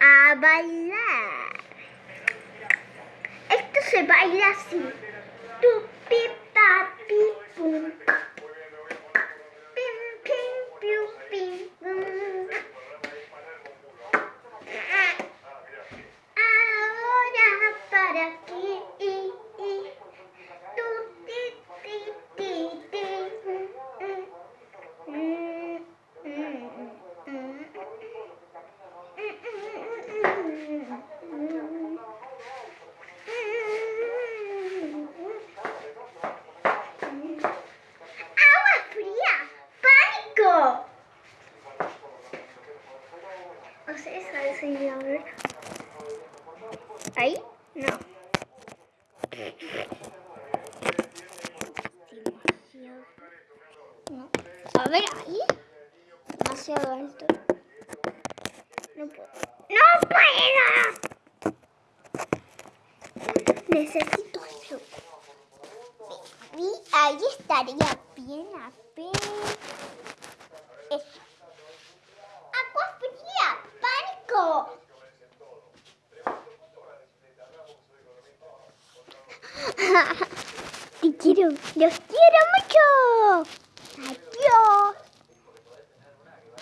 A bailar. Esto se baila así. Tu pi pa pi pum. Pim pim piu pim. Ahora para aquí. ¿Ahí? No. No. A ver, ahí. Demasiado alto. No puedo. Necesito ayuda. Y ahí estaría bien apenas. Eso. ¡Agua fría! ¡Pánico! Te quiero, los quiero mucho.